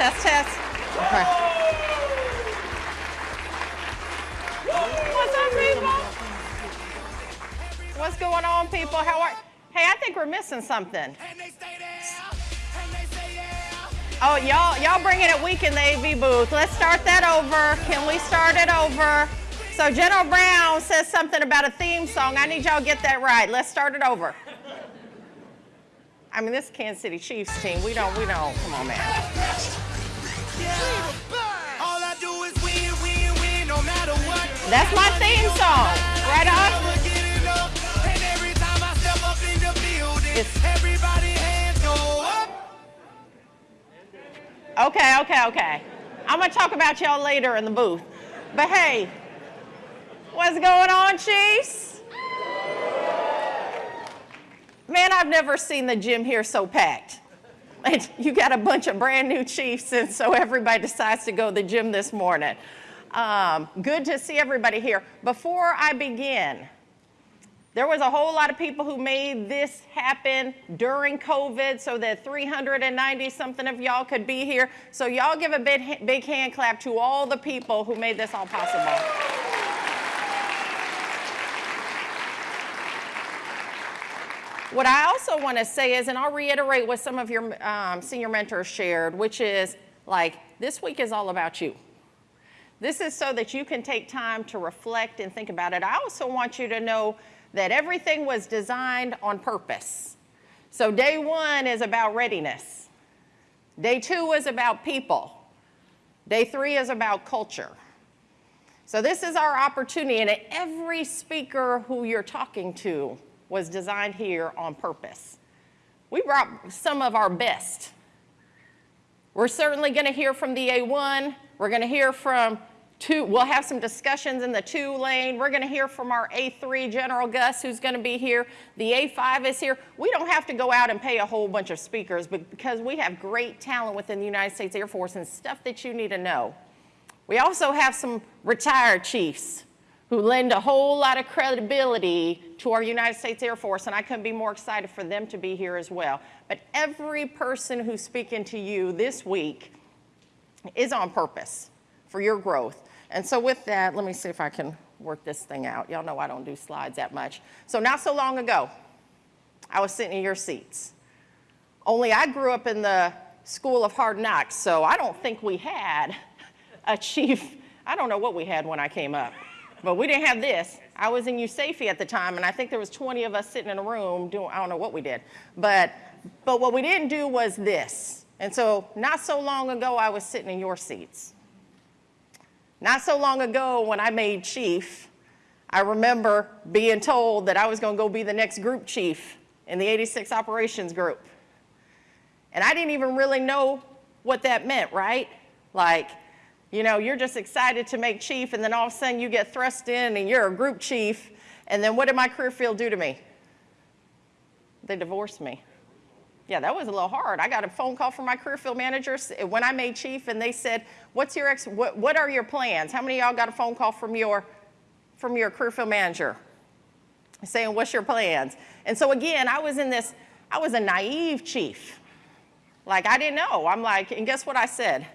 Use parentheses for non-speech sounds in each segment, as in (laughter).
Test, test. Okay. What's up, people? What's going on, people? How are? Hey, I think we're missing something. Oh, y'all, y'all bringing it weak in the AV booth. Let's start that over. Can we start it over? So General Brown says something about a theme song. I need y'all to get that right. Let's start it over. I mean, this Kansas City Chiefs team, we don't, we don't, come on, man. That's my theme song. Right on. Okay, okay, okay. I'm going to talk about y'all later in the booth. But hey, what's going on, Chiefs? Man, I've never seen the gym here so packed. And (laughs) you got a bunch of brand new Chiefs, and so everybody decides to go to the gym this morning. Um, good to see everybody here. Before I begin, there was a whole lot of people who made this happen during COVID so that 390 something of y'all could be here. So y'all give a big, big hand clap to all the people who made this all possible. What I also want to say is, and I'll reiterate what some of your um, senior mentors shared, which is like, this week is all about you. This is so that you can take time to reflect and think about it. I also want you to know that everything was designed on purpose. So day one is about readiness. Day two is about people. Day three is about culture. So this is our opportunity, and every speaker who you're talking to was designed here on purpose. We brought some of our best. We're certainly gonna hear from the A1. We're gonna hear from two, we'll have some discussions in the two lane. We're gonna hear from our A3 General Gus who's gonna be here. The A5 is here. We don't have to go out and pay a whole bunch of speakers because we have great talent within the United States Air Force and stuff that you need to know. We also have some retired chiefs who lend a whole lot of credibility to our United States Air Force, and I couldn't be more excited for them to be here as well. But every person who's speaking to you this week is on purpose for your growth. And so with that, let me see if I can work this thing out. Y'all know I don't do slides that much. So not so long ago, I was sitting in your seats. Only I grew up in the school of hard knocks, so I don't think we had a chief. I don't know what we had when I came up, but we didn't have this. I was in USAFE at the time, and I think there was 20 of us sitting in a room doing, I don't know what we did. But, but what we didn't do was this. And so not so long ago, I was sitting in your seats. Not so long ago when I made chief, I remember being told that I was going to go be the next group chief in the 86 operations group. And I didn't even really know what that meant, right? Like, you know, you're just excited to make chief and then all of a sudden you get thrust in and you're a group chief. And then what did my career field do to me? They divorced me. Yeah, that was a little hard. I got a phone call from my career field manager when I made chief and they said, what's your ex, what, what are your plans? How many of y'all got a phone call from your, from your career field manager saying, what's your plans? And so again, I was in this, I was a naive chief. Like I didn't know. I'm like, and guess what I said?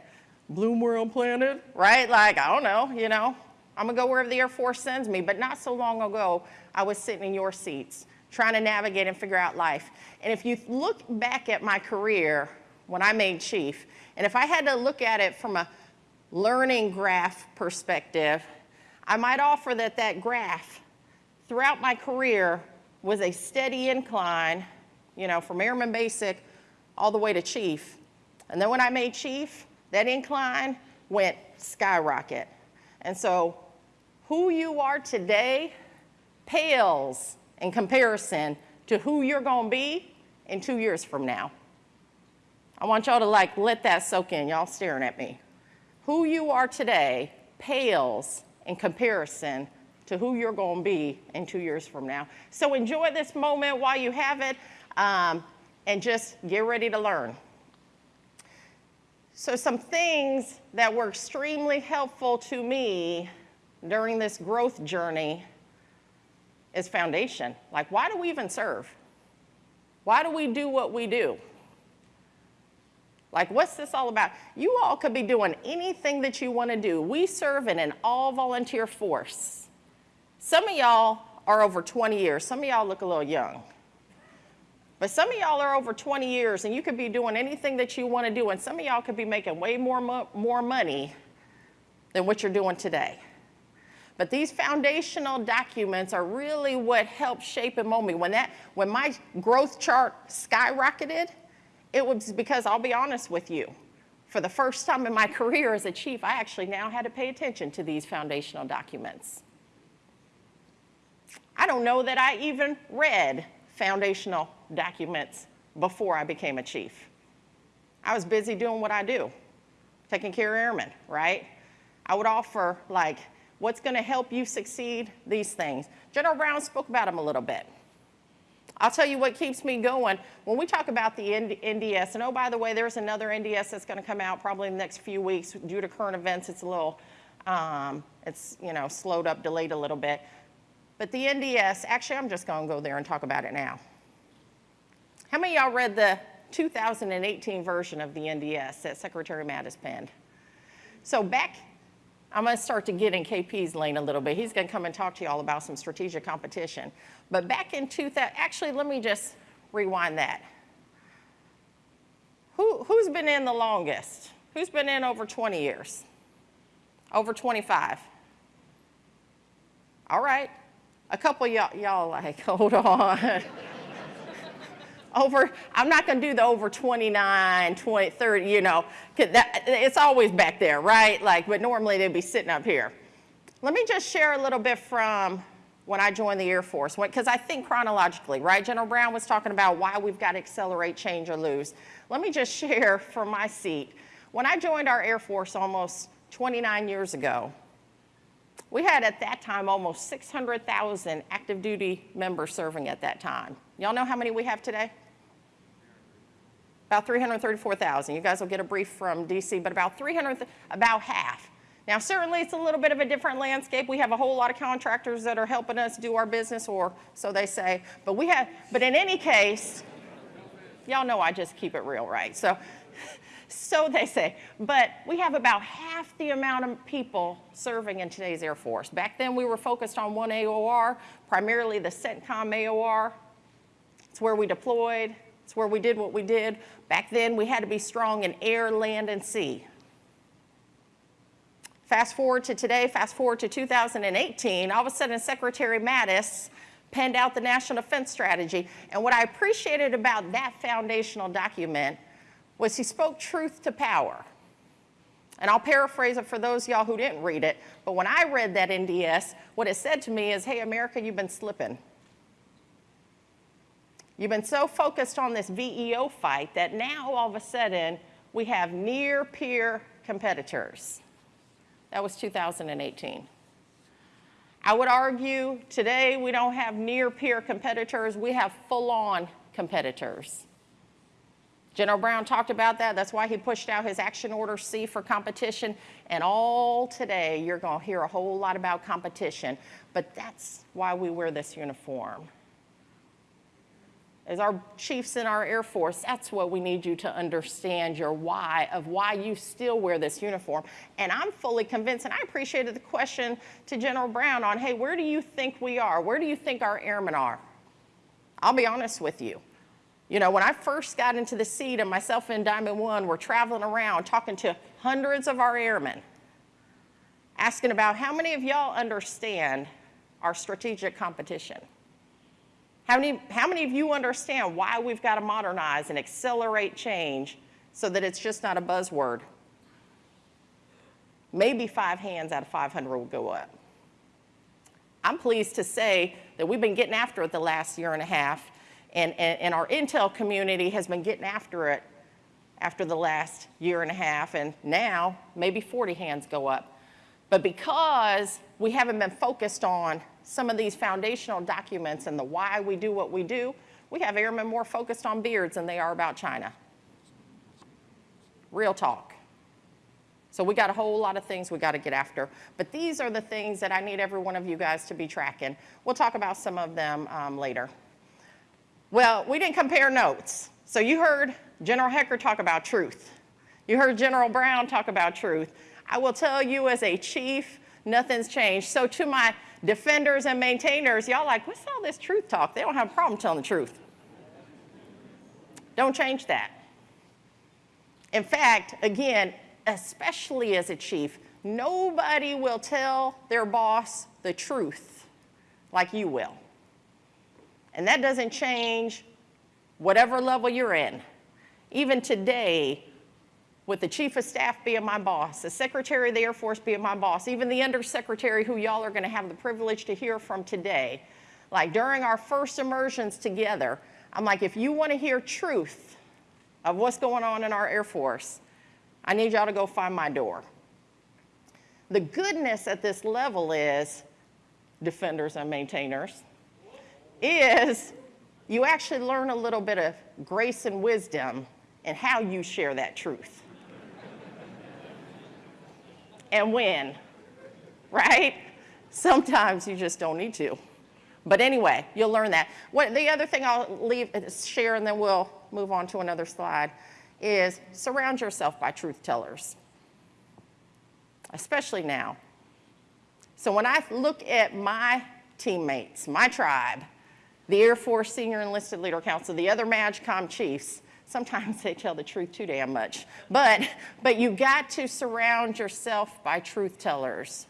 Bloom where I'm planted, right? Like, I don't know, you know. I'm gonna go wherever the Air Force sends me. But not so long ago, I was sitting in your seats trying to navigate and figure out life. And if you look back at my career when I made chief, and if I had to look at it from a learning graph perspective, I might offer that that graph throughout my career was a steady incline, you know, from airman basic all the way to chief. And then when I made chief, that incline went skyrocket. And so who you are today pales in comparison to who you're going to be in two years from now. I want y'all to like let that soak in. Y'all staring at me. Who you are today pales in comparison to who you're going to be in two years from now. So enjoy this moment while you have it um, and just get ready to learn. So some things that were extremely helpful to me during this growth journey is foundation. Like, why do we even serve? Why do we do what we do? Like, what's this all about? You all could be doing anything that you want to do. We serve in an all volunteer force. Some of y'all are over 20 years. Some of y'all look a little young. But some of y'all are over 20 years and you could be doing anything that you want to do, and some of y'all could be making way more, mo more money than what you're doing today. But these foundational documents are really what helped shape and mold me. When, that, when my growth chart skyrocketed, it was because I'll be honest with you. For the first time in my (laughs) career as a chief, I actually now had to pay attention to these foundational documents. I don't know that I even read foundational documents before I became a chief. I was busy doing what I do, taking care of airmen, right? I would offer like, what's gonna help you succeed? These things. General Brown spoke about them a little bit. I'll tell you what keeps me going. When we talk about the NDS, and oh, by the way, there's another NDS that's gonna come out probably in the next few weeks. Due to current events, it's a little, um, it's, you know, slowed up, delayed a little bit. But the NDS, actually, I'm just gonna go there and talk about it now. How many y'all read the 2018 version of the NDS that Secretary Mattis penned? So back, I'm gonna start to get in KP's lane a little bit. He's gonna come and talk to y'all about some strategic competition. But back in 2000, actually, let me just rewind that. Who, who's been in the longest? Who's been in over 20 years? Over 25? All right. A couple y'all like, (laughs) hold on over, I'm not going to do the over 29, 20, 30, you know, that, it's always back there, right? Like, but normally they'd be sitting up here. Let me just share a little bit from when I joined the Air Force, because I think chronologically, right? General Brown was talking about why we've got to accelerate, change, or lose. Let me just (laughs) share from my seat. When I joined our Air Force almost 29 years ago, we had at that time almost 600,000 active duty members serving at that time. Y'all know how many we have today? About 334,000. You guys will get a brief from DC, but about 300, about half. Now, certainly it's a little bit of a different landscape. We have a whole lot of contractors that are helping us do our business, or so they say. But we have, but in any case, y'all know I just keep it real, right? So, (laughs) so they say. But we have about half the amount of people serving in today's Air Force. Back then, we were focused on one AOR, primarily the CENTCOM AOR. It's where we deployed. It's where we did what we did. Back then, we had to be strong in air, land, and sea. Fast forward to today, fast forward to 2018, all of a sudden Secretary Mattis penned out the National Defense Strategy. And what I appreciated about that foundational document was he spoke truth to power. And I'll paraphrase it for those y'all who didn't read it, but when I read that NDS, what it said to me is, hey, America, you've been slipping. You've been so focused on this VEO fight that now all of a sudden we have near peer competitors. That was 2018. I would argue today we don't have near peer competitors, we have full on competitors. General Brown talked about that. That's why he pushed out his action order C for competition. And all today, you're going to hear a whole lot about competition. But that's why we wear this uniform as our chiefs in our Air Force, that's what we need you to understand your why of why you still wear this uniform. And I'm fully convinced, and I appreciated the question to General Brown on, hey, where do you think we are? Where do you think our airmen are? I'll be honest with you. You know, when I first got into the seat and myself and Diamond One were traveling around talking to hundreds of our airmen, asking about how many of y'all understand our strategic competition? How many, how many of you understand why we've got to modernize and accelerate change so that it's just not a buzzword? Maybe five hands out of 500 will go up. I'm pleased to say that we've been getting after it the last year and a half, and, and, and our Intel community has been getting after it after the last year and a half, and now maybe 40 hands go up. But because we haven't been focused on some of these foundational documents and the why we do what we do, we have airmen more focused on beards than they are about China. Real talk. So we got a whole lot of things we got to get after. But these are the things that I need every one of you guys to be tracking. We'll talk about some of them um, later. Well, we didn't compare notes. So you heard General Hecker talk about truth. You heard General Brown talk about truth. I will tell you as a chief, nothing's changed. So to my defenders and maintainers, y'all like, what's all this truth talk? They don't have a problem telling the truth. Don't change that. In fact, again, especially as a chief, nobody will tell their boss the truth like you will. And that doesn't change whatever level you're in. Even today, with the chief of staff being my boss, the secretary of the Air Force being my boss, even the undersecretary who y'all are gonna have the privilege to hear from today, like during our first immersions together, I'm like, if you wanna hear truth of what's going on in our Air Force, I need y'all to go find my door. The goodness at this level is, defenders and maintainers, is you actually learn a little bit of grace and wisdom and how you share that truth and when, right? (laughs) Sometimes you just don't need to. But anyway, you'll learn that. What, the other thing I'll leave, uh, share, and then we'll move on to another slide, is surround yourself by truth tellers, especially now. So when I look at my teammates, my tribe, the Air Force Senior Enlisted Leader Council, the other MAJCOM chiefs, Sometimes (laughs) they tell the truth too damn much. But, but you got to surround yourself by truth tellers.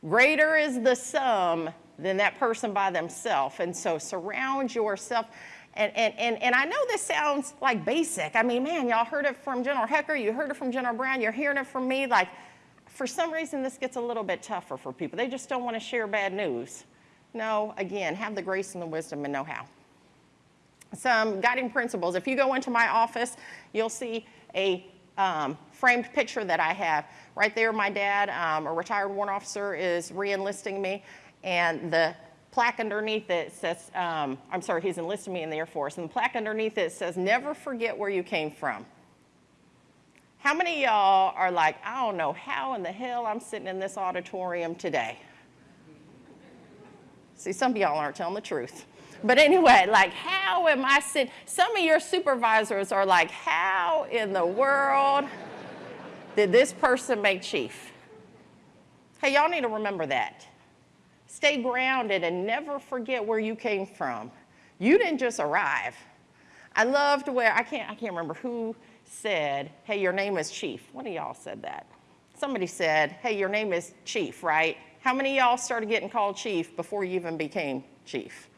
Greater is the sum than that person by themselves. And so surround yourself. And, and, and, and I know this sounds like basic. I mean, man, y'all heard it from General Hecker, you heard it from General Brown, you're hearing it from me. Like, for some reason, this gets a little bit tougher for people. They just don't want to share bad news. No, again, have the grace and the wisdom and know how some guiding principles. If you go into my office, you'll see a um, framed picture that I have. Right there, my dad, um, a retired warrant officer, is re-enlisting me, and the plaque underneath it says, um, I'm sorry, he's enlisted me in the Air Force, and the plaque underneath it says, never forget where you came from. How many y'all are like, I don't know how in the hell I'm sitting in this auditorium today? See, some of y'all aren't telling the truth. But anyway, like, how am I sitting? Some of your supervisors are like, how in the world did this person make chief? Hey, y'all need to remember that. Stay grounded and never forget where you came from. You didn't just arrive. I loved where, I can't, I can't remember who said, hey, your name is chief. One of y'all said that. Somebody said, hey, your name is chief, right? How many y'all started getting called chief before you even became chief?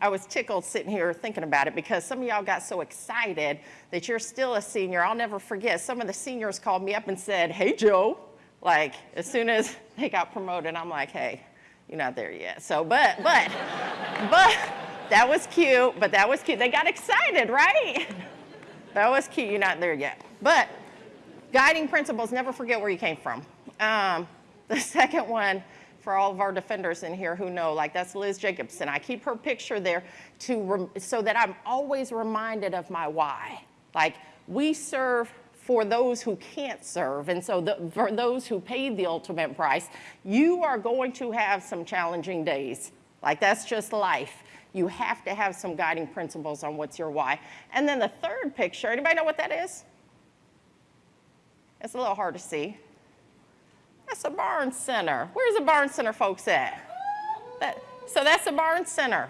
I was tickled sitting here thinking about it because some of y'all got so excited that you're still a senior. I'll never forget, some of the seniors called me up and said, hey, Joe. Like, as soon as (laughs) they got promoted, I'm like, hey, you're not there yet. So, but, but, (laughs) but, that was cute, but that was cute. They got excited, right? (laughs) that was cute, you're not there yet. But guiding principles, never forget where you came from. Um, the second one, for all of our defenders in here who know, like that's Liz Jacobson. I keep her picture there to so that I'm always reminded of my why. Like we serve for those who can't serve. And so the, for those who paid the ultimate price, you are going to have some challenging days. Like that's just life. You have to have some guiding principles on what's your why. And then the third picture, anybody know what that is? It's a little hard to see. That's a Barnes Center. Where's the Barnes Center folks at? That, so that's a Barnes Center.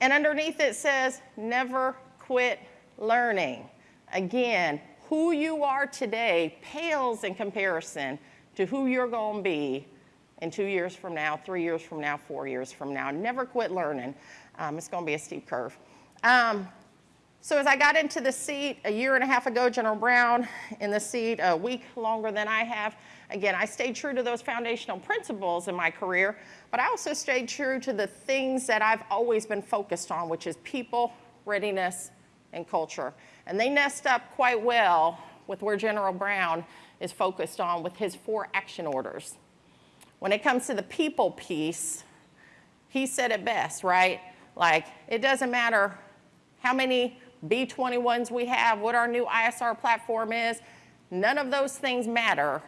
And underneath it says, never quit learning. Again, who you are today pales in comparison to who you're going to be in two years from now, three years from now, four years from now. Never quit learning. Um, it's going to be a steep curve. Um, so as I got into the seat a year and a half ago, General Brown in the seat a week longer than I have, again, I stayed true to those foundational principles in my career, but I also stayed true to the things that I've always been focused on, which is people, readiness, and culture. And they nest up quite well with where General Brown is focused on with his four action orders. When it comes to the people piece, he said it best, right? Like, it doesn't matter how many B21s we have, what our new ISR platform is, none of those things matter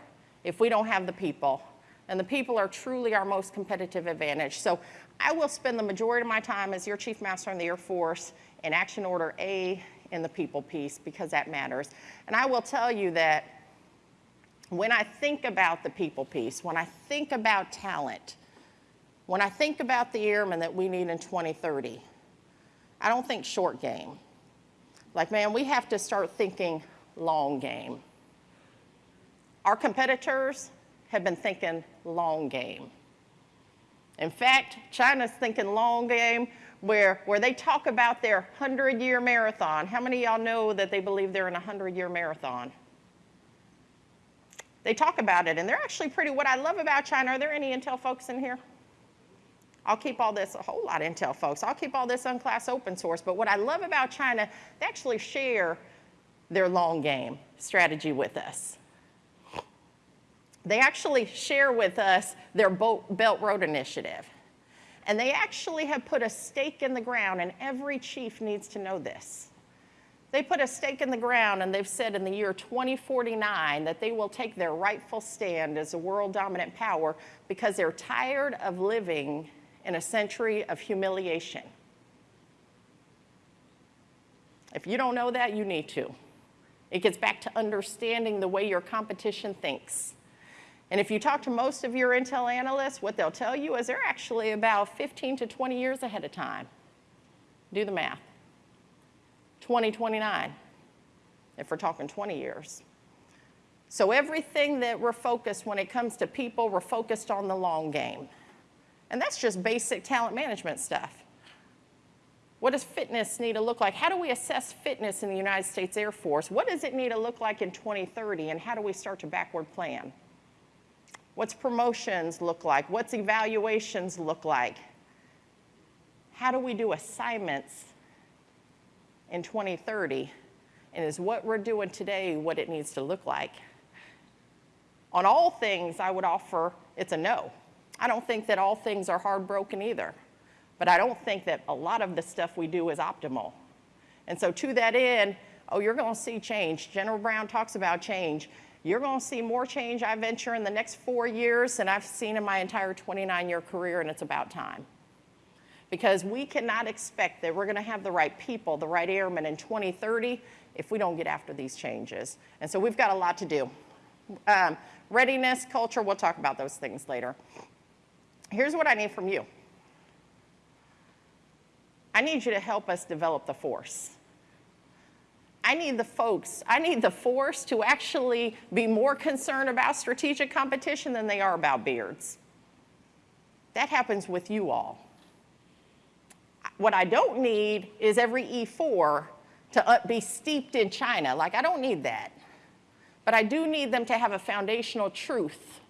if we don't have the people. And the people are truly our most competitive advantage. So I will spend the majority of my time as your Chief Master in the Air Force in Action Order A, in the people piece because that matters. And I will tell you that when I think about the people piece, when I think about talent, when I think about the airmen that we need in 2030, I don't think short game. Like, man, we have to start thinking long game. Our competitors have been thinking long game. In fact, China's thinking long game where, where they talk about their 100 year marathon. How many y'all know that they believe they're in a 100 year marathon? They talk about it, and they're actually pretty. What I love about China, are there any Intel folks in here? I'll keep all this, a whole lot of Intel folks. I'll keep all this unclass open source. But what I love about China, they actually share their long game strategy with us. They actually share with us their Belt Road Initiative. And they actually have put a stake in the ground, and every chief needs to know this. They put a stake in the ground and they've said in the year 2049 that they will take their rightful stand as a world dominant power because they're tired of living in a century of humiliation. If you don't know that, you need to. It gets back to understanding the way your competition thinks. And if you talk to most of your Intel analysts, what they'll tell you is they're actually about 15 to 20 years ahead of time. Do the math. 2029, if we're talking 20 years. So everything that we're focused when it comes to people, we're focused on the long game. And that's just basic talent management stuff. What does fitness need to look like? How do we assess fitness in the United States Air Force? What does it need to look like in 2030? And how do we start to backward plan? What's promotions look like? What's evaluations look like? How do we do assignments in 2030? And is what we're doing today what it needs to look like? On all things, I would offer it's a no. I don't think that all things are hard broken either. But I don't think that a lot of the stuff we do is optimal. And so to that end, oh, you're going to see change. General Brown talks about change. You're going to see more change, I venture, in the next four years than I've seen in my entire 29-year career, and it's about time. Because we cannot expect that we're going to have the right people, the right airmen in 2030 if we don't get after these changes. And so we've got a lot to do. Um, readiness, culture, we'll talk about those things later. Here's what I need from you. I need you to help us develop the force. I need the folks, I need the force to actually be more concerned about strategic competition than they are about beards. That happens with you all. What I don't need is every E4 to be steeped in China. Like, I don't need that. But I do need them to have a foundational truth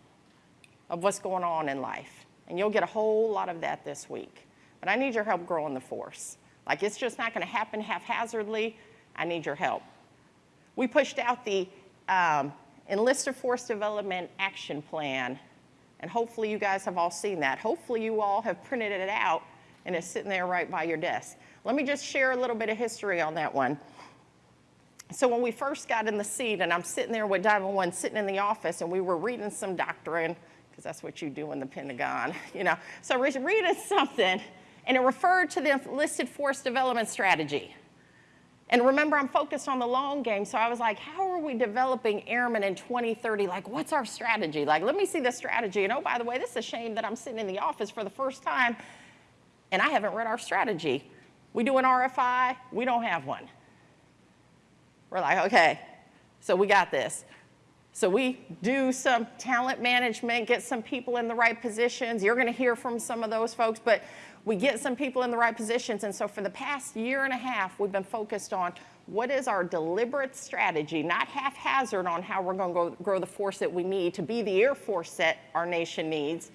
of what's going on in life. And you'll get a whole lot of that this week. But I need your help growing the force. Like it's just not gonna happen haphazardly. I need your help. We pushed out the um, Enlisted Force Development Action Plan, and hopefully you guys have all seen that. Hopefully you all have printed it out and it's sitting there right by your desk. Let me just share a little bit of history on that one. So when we first got in the seat, and I'm sitting there with Diamond One sitting in the office, and we were reading some doctrine, because that's what you do in the Pentagon, (laughs) you know. So reading something, and it referred to the enlisted force development strategy. And remember, I'm focused on the long game, so I was like, how are we developing airmen in 2030? Like, what's our strategy? Like, let me see the strategy. And oh, by the way, this is a shame that I'm sitting in the office for the first time, and I haven't read our strategy. We do an RFI, we don't have one. We're like, okay, so we got this. So we do some talent management, get some people in the right positions. You're going to hear from some of those folks, but we get some people in the right positions. And so for the past year and a half, we've been focused on what is our deliberate strategy, not haphazard on how we're going to grow the force that we need to be the Air Force that our nation needs,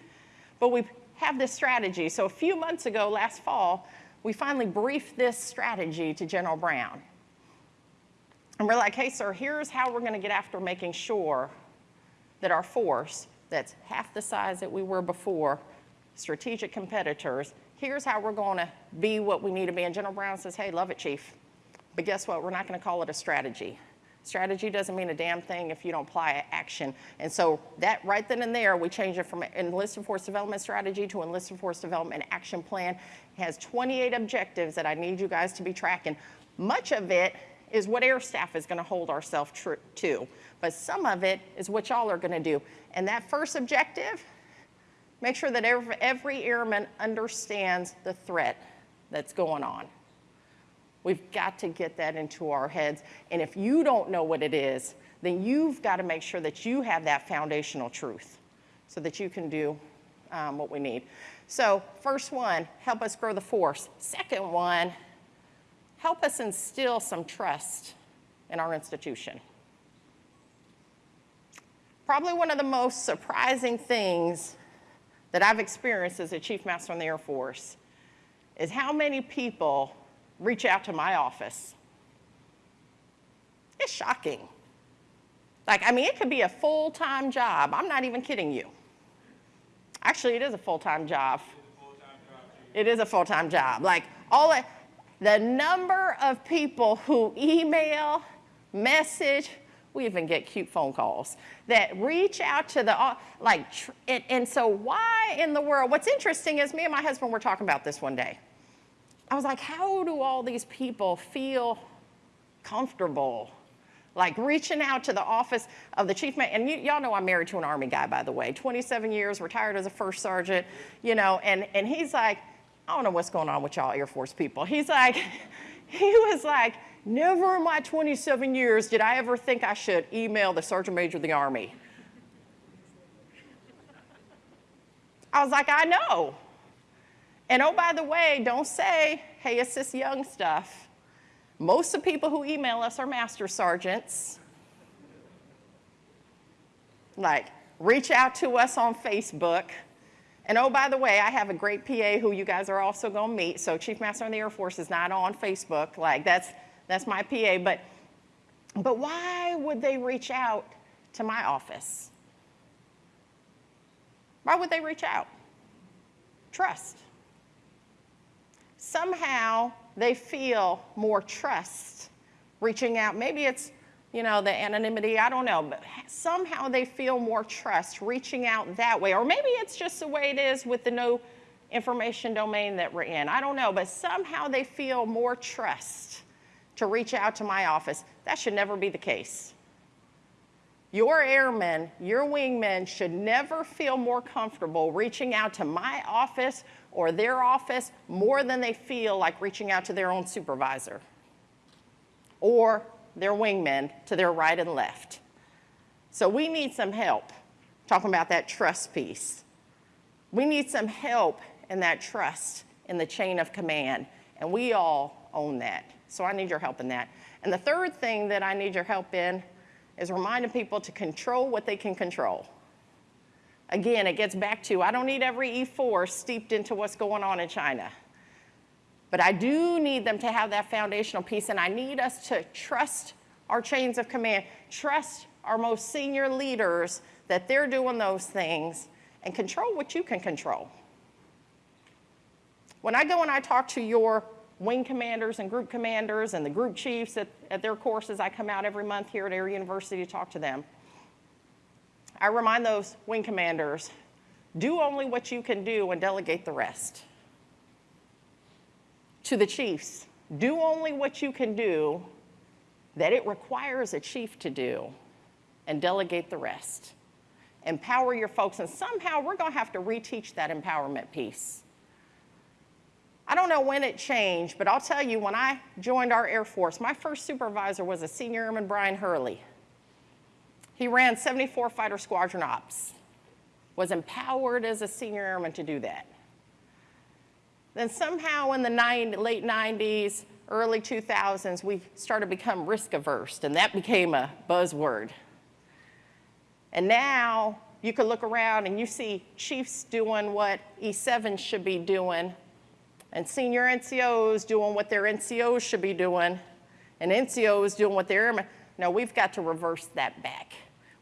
but we have this strategy. So a few months ago, last fall, we finally briefed this strategy to General Brown. And we're like, hey, sir, here's how we're going to get after making sure that our force, that's half the size that we were before, strategic competitors, here's how we're going to be what we need to be. And General Brown says, hey, love it, Chief. But guess what? We're not going to call it a strategy. Strategy doesn't mean a damn thing if you don't apply action. And so that right then and there, we changed it from enlisted force development strategy to enlisted force development action plan. It has 28 objectives that I need you guys to be tracking. Much of it is what air staff is going to hold ourselves to, but some of it is what y'all are going to do. And that first objective, make sure that every, every airman understands the threat that's going on. We've got to get that into our heads. And if you don't know what it is, then you've got to make sure that you have that foundational truth so that you can do um, what we need. So, first one, help us grow the force. Second one, help us instill some trust in our institution. Probably one of the most surprising things that I've experienced as a Chief Master in the Air Force is how many people reach out to my office. It's shocking. Like, I mean, it could be a full time job. I'm not even kidding you. Actually, it is a full time job. It is a full time job. Like, all it, the number of people who email, message, we even get cute phone calls that reach out to the like and, and, so why in the world what's interesting is me and my husband were talking about this one day i was like how do all these people feel comfortable like reaching out to the office of the chief man. and y'all know i'm married to an army guy by the way 27 years retired as a first sergeant you know and, and he's like i don't know what's going on with y'all air force people he's like (laughs) he was like Never in my 27 years did I ever think I should email the Sergeant Major of the Army. I was like, I know. And oh, by the way, don't say, hey, it's this young stuff. Most of the people who email us are master sergeants. Like, reach out to us on Facebook. And oh, by the way, I have a great PA who you guys are also going to meet. So, Chief Master in the Air Force is not on Facebook. Like, that's that's my PA. But, but why would they reach out to my office? Why would they reach out? Trust. Somehow they feel more trust reaching out. Maybe it's, you know, the anonymity, I don't know, but somehow they feel more trust reaching out that way. Or maybe it's just the way it is with the no information domain that we're in. I don't know, but somehow they feel more trust to reach out to my office. That should never be the case. Your airmen, your wingmen should never feel more comfortable reaching out to my office or their office more than they feel like reaching out to their own supervisor or their wingmen to their right and left. So we need some help talking about that trust piece. We need some help in that trust in the chain of command, and we all own that. So I need your help in that. And the third thing that I need your help in is reminding people to control what they can control. Again, it gets back to I don't need every E4 steeped into what's going on in China. But I do need them to have that foundational piece, and I need us to trust our chains of command, trust our most senior leaders that they're doing those things, and control what you can control. When I go and I talk to your wing commanders and group commanders and the group chiefs at, at their courses. I come out every month here at Air University to talk to them. I remind those wing commanders do only what you can do and delegate the rest. To the chiefs, do only what you can do that it requires a chief to do and delegate the rest. Empower your folks, and somehow we're going to have to reteach that empowerment piece. I don't know when it changed, but I'll tell you, when I joined our Air Force, my first supervisor was a senior airman, Brian Hurley. He ran 74 Fighter Squadron Ops, was empowered as a senior airman to do that. Then somehow in the late 90s, early 2000s, we started to become risk averse, and that became a buzzword. And now you can look around and you see chiefs doing what E7 should be doing and senior NCOs doing what their NCOs should be doing, and NCOs doing what they're, no, we've got to reverse that back.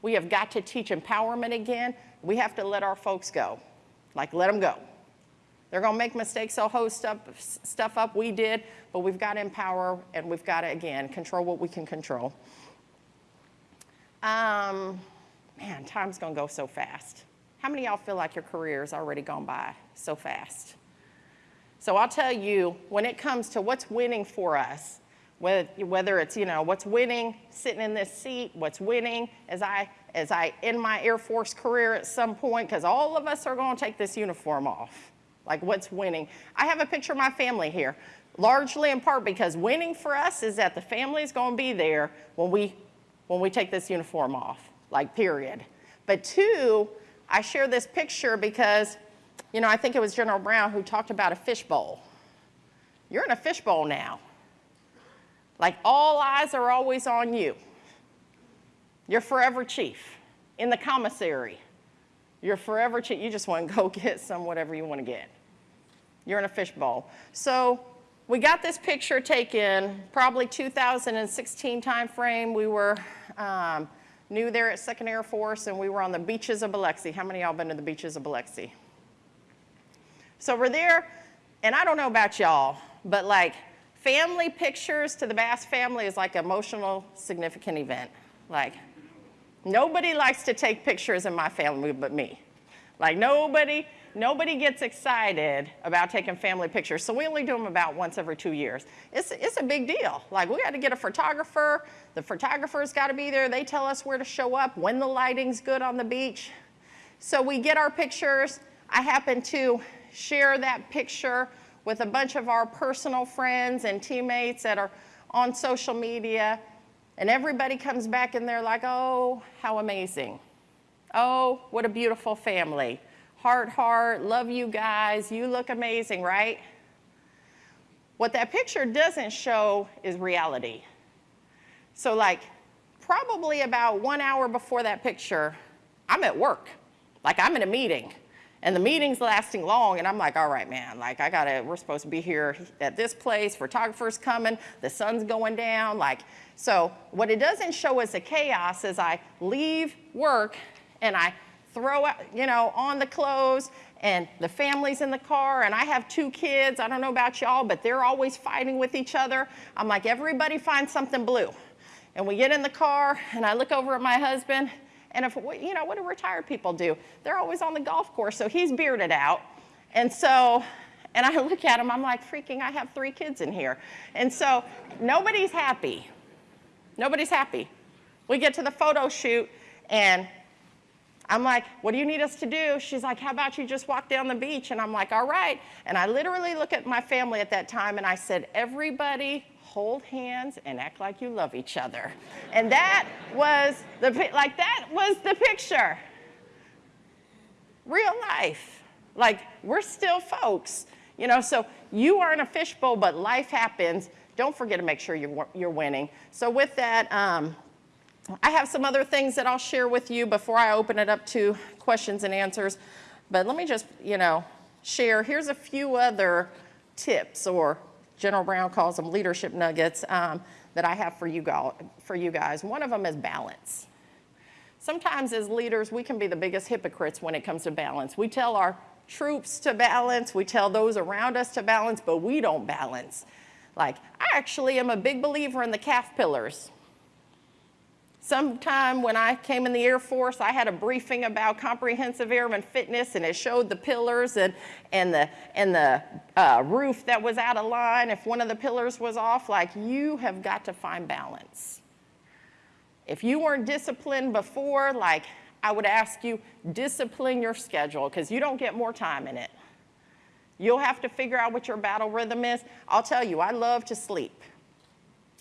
We have got to teach empowerment again. We have to let our folks go, like let them go. They're going to make mistakes. They'll host stuff, stuff up. We did, but we've got to empower and we've got to, again, control what we can control. Um, man, time's going to go so fast. How many y'all feel like your career has already gone by so fast? So I'll tell you, when it comes to what's winning for us, Whether, whether it's, you know, what's winning sitting in this seat, what's winning as I, as I end my Air Force career at some point, because all of us are going to take this uniform off. Like what's winning. I have a picture of my family here, largely in part because winning for us is that the family is going to be there when we, when we take this uniform off, like period. But two, I share this picture because, you know, I think it was General Brown who talked about a fishbowl. You're in a fishbowl now. Like all eyes are always on you. You're forever chief in the commissary. You're forever chief. You just want to go (laughs) get some whatever you want to get. You're in a fishbowl. So we got this picture taken probably 2016 timeframe. We were um, new there at Second Air Force and we were on the beaches of Biloxi. How many y'all been to the beaches of Biloxi? So we're there, and I don't know about y'all, but like family pictures to the Bass family is like emotional, significant event. Like nobody likes to take pictures in my family but me. Like nobody, nobody gets excited about taking family pictures. So we only do them about once every two years. It's, it's a big deal. Like we got to get a photographer. The photographer's got to be there. They tell us where to show up, when the lighting's good on the beach. So we get our pictures. I happen to share that picture with a bunch of our personal friends and teammates that are on social media. And everybody comes back and they're like, oh, how amazing. Oh, what a beautiful family. Heart, heart, love you guys. You look amazing, right? What that picture doesn't show is reality. So, like, probably about one hour before that picture, I'm at work. Like, I'm in a meeting. And the meeting's lasting long, and I'm like, all right, man, like I gotta, we're supposed to be here at this place, photographer's coming, the sun's going down, like, so what it doesn't show as a chaos is I leave work and I throw out, you know, on the clothes and the family's in the car and I have two kids, I don't know about y'all, but they're always fighting with each other. I'm like, everybody find something blue. And we get in the car and I look over at my husband and if, you know, what do retired people do? They're always on the golf course, so he's bearded out. And so, and I (laughs) look at him, I'm like, freaking, I have three kids in here. And so nobody's happy. Nobody's happy. We get to the photo shoot and I'm like, what do you need us to do? She's like, how about you just walk down the beach? And I'm like, all right. And I literally look at my family at that time and I said, everybody hold hands and act like you love each other. And that was the, like that was the picture. Real life. Like we're still folks, you know, so you are in a fishbowl, but life happens. Don't forget to make sure you're, you're winning. So with that, um, I have some other things that I'll share with you before I open it up to questions and answers. But let me just, you know, share. Here's a few other tips or General Brown calls them leadership nuggets um, that I have for you, for you guys. One of them is balance. Sometimes as leaders, we can be the biggest hypocrites when it comes to balance. We tell our troops to balance, we tell those around us to balance, but we don't balance. Like, I actually am a big believer in the CAF pillars. Sometime when I came in the Air Force, I had a briefing about comprehensive airman fitness and it showed the pillars and, and the, and the uh, roof that was out of line. If one of the pillars was off, like you have got to find balance. If you weren't disciplined before, like I would ask you, discipline your schedule because you don't get more time in it. You'll have to figure out what your battle rhythm is. I'll tell you, I love to sleep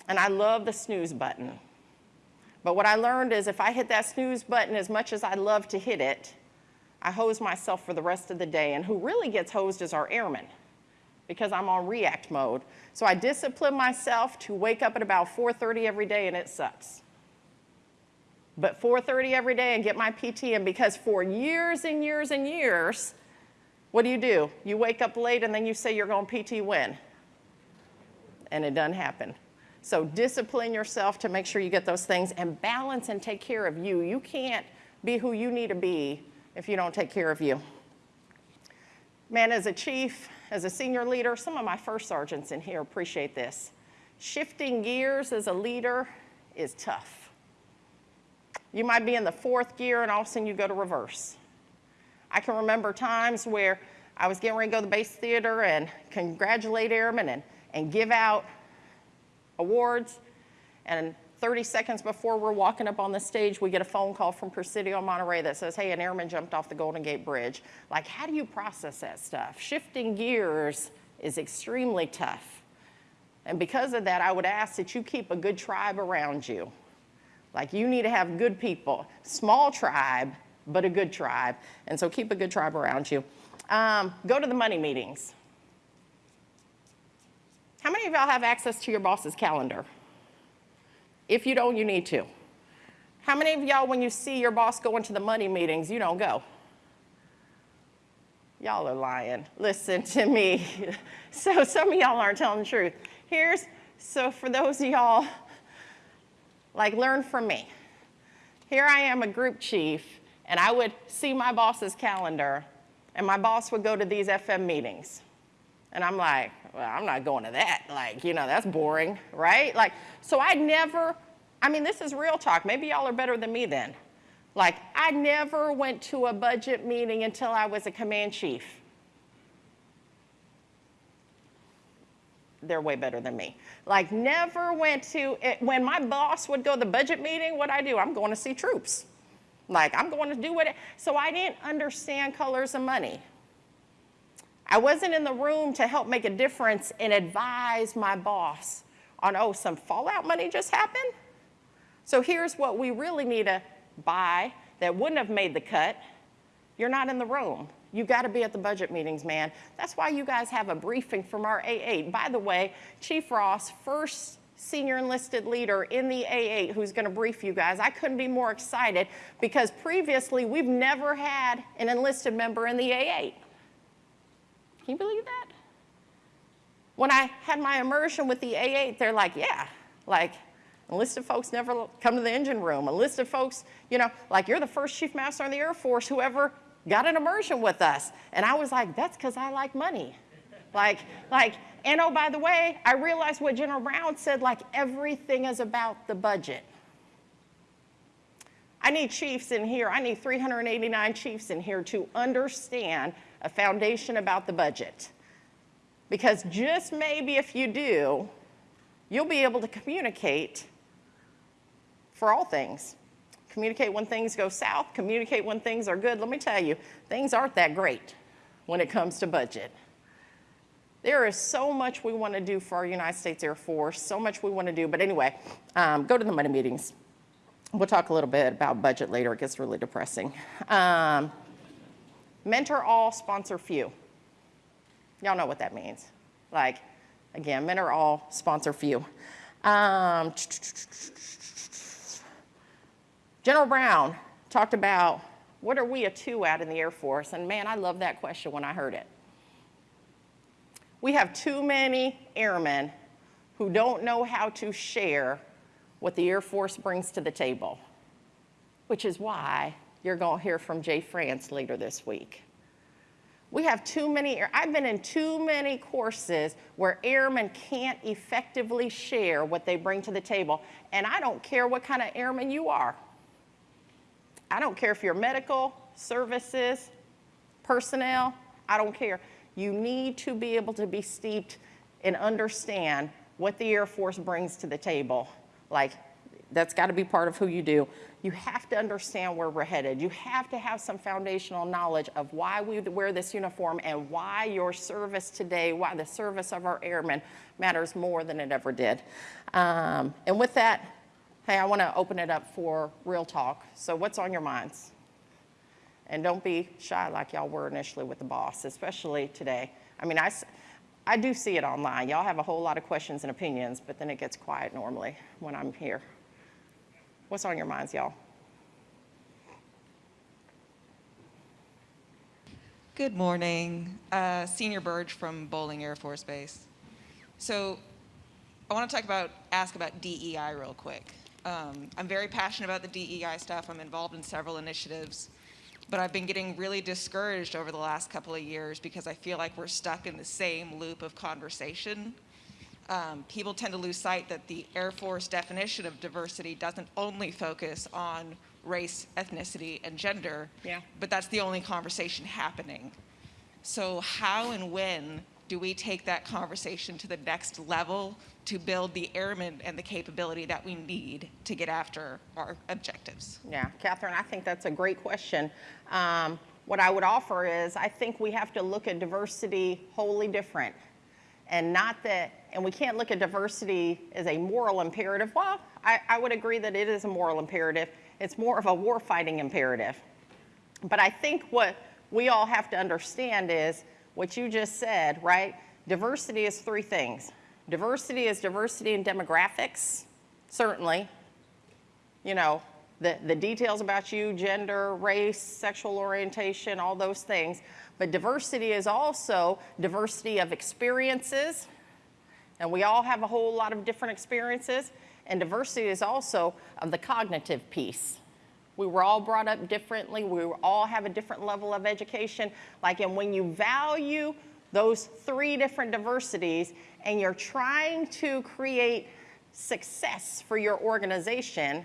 and I love the snooze button. But what I learned is if I hit that snooze button as much as I love to hit it, I hose myself for the rest of the day. And who really gets hosed is our airmen because I'm on react mode. So I discipline myself to wake up at about 4.30 every day and it sucks. But 4.30 every day and get my PT in because for years and years and years, what do you do? You wake up late and then you say you're going PT when? And it doesn't happen. So discipline yourself to make sure you get those things and balance and take care of you. You can't be who you need to be if you don't take care of you. Man, as a chief, as a senior leader, some of my first sergeants in here appreciate this. Shifting gears as a leader is tough. You might be in the fourth gear and all of a sudden you go to reverse. I can remember times where I was getting ready to go to the base theater and congratulate airmen and, and give out awards, and 30 seconds before we're walking up on the stage, we get a phone call from Presidio Monterey that says, hey, an airman jumped off the Golden Gate Bridge. Like, how do you process that stuff? Shifting gears is extremely tough. And because of that, I would ask that you keep a good tribe around you. Like, you need to have good people. Small tribe, but a good tribe. And so keep a good tribe around you. Um, go to the money meetings. How many of y'all have access to your boss's calendar? If you don't, you need to. How many of y'all, when you see your boss going to the money meetings, you don't go? Y'all are lying. Listen to me. (laughs) So some of y'all aren't telling the truth. Here's, so for those of y'all, like learn from me. Here I am a group chief, and I would see my boss's calendar, and my boss would go to these FM meetings. And I'm like, well, I'm not going to that. Like, you know, that's boring, right? Like, so I never, I mean, this is real talk. Maybe y'all are better than me then. Like, I never went to a budget meeting until I was a command chief. They're way better than me. Like, never went to, it, when my boss would go to the budget meeting, what I do? I'm going to see troops. Like, I'm going to do what, it, so I didn't understand colors of money. I wasn't in the room to help make a difference and advise my boss on, oh, some fallout money just happened? So here's what we really need to buy that wouldn't have made the cut. You're not in the room. You got to be at the budget meetings, man. That's why you guys have a briefing from our A8. By the way, Chief Ross, first senior enlisted leader in the A8 who's going to brief you guys. I couldn't be more excited because previously we've never had an enlisted member in the A8. Can you believe that? When I had my immersion with the A8, they're like, yeah, like enlisted folks never come to the engine room. Enlisted folks, you know, like you're the first chief master in the Air Force who ever got an immersion with us. And I was like, that's because I like money. like, like, and oh, by the way, I realized what General Brown said, like everything is about the budget. I need chiefs in here, I need 389 chiefs in here to understand a foundation about the budget. Because just maybe if you do, you'll be able to communicate for all things. Communicate when things go south, communicate when things are good. Let me tell you, things aren't that great when it comes to budget. There is so much we want to do for our United States Air Force, so much we want to do. But anyway, um, go to the money meetings. We'll talk a little bit about budget later. It gets really depressing. Um, mentor all, sponsor few. Y'all know what that means. Like, again, mentor all, sponsor few. Um, General Brown talked about what are we a two at in the Air Force? And man, I love that question when I heard it. We have too many airmen who don't know how to share what the Air Force brings to the table, which is why you're going to hear from Jay France later this week. We have too many, I've been in too many courses where airmen can't effectively share what they bring to the table. And I don't care what kind of airman you are. I don't care if you're medical, services, personnel, I don't care. You need to be able to be steeped and understand what the Air Force brings to the table. Like, that's got to be part of who you do. You have to understand where we're headed. You have to have some foundational knowledge of why we wear this uniform and why your service today, why the service of our airmen matters more than it ever did. Um, and with that, Hey, I want to open it up for real talk. So what's on your minds? And don't be shy like y'all were initially with the boss, especially today. I mean, I, I do see it online. Y'all have a whole lot of questions and opinions, but then it gets quiet normally when I'm here. What's on your minds, y'all? Good morning. Uh, Senior Burge from Bolling Air Force Base. So I want to talk about, ask about DEI real quick. Um, I'm very passionate about the DEI stuff. I'm involved in several initiatives, but I've been getting really discouraged over the last couple of years because I feel like we're stuck in the same loop of conversation. Um, people tend to lose sight that the Air Force definition of diversity doesn't only focus on race, ethnicity, and gender, yeah. but that's the only conversation happening. So how and when do we take that conversation to the next level to build the airmen and the capability that we need to get after our objectives? Yeah, Catherine, I think that's a great question. Um, what I would offer is I think we have to look at diversity wholly different. And not that, and we can't look at diversity as a moral imperative. Well, I, I would agree that it is a moral imperative. It's more of a warfighting imperative. But I think what we all have to understand is what you just said, right? Diversity is three things. Diversity is diversity in demographics, certainly. You know, the, the details about you, gender, race, sexual orientation, all those things. But diversity is also diversity of experiences. And we all have a whole lot of different experiences. And diversity is also of the cognitive piece. We were all brought up differently. We all have a different level of education. Like, and when you value those three different diversities and you're trying to create success for your organization,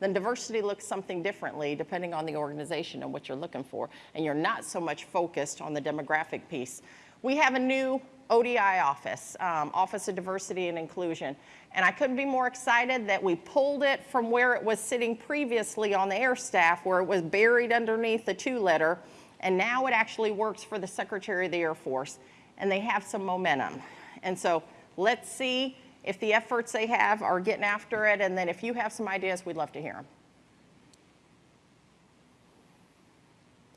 then diversity looks something differently depending on the organization and what you're looking for. And you're not so much focused on the demographic piece. We have a new ODI office, um, Office of Diversity and Inclusion. And I couldn't be more excited that we pulled it from where it was sitting previously on the air staff, where it was buried underneath the two letter. And now it actually works for the Secretary of the Air Force. And they have some momentum. And so let's see if the efforts they have are getting after it. And then if you have some ideas, we'd love to hear them.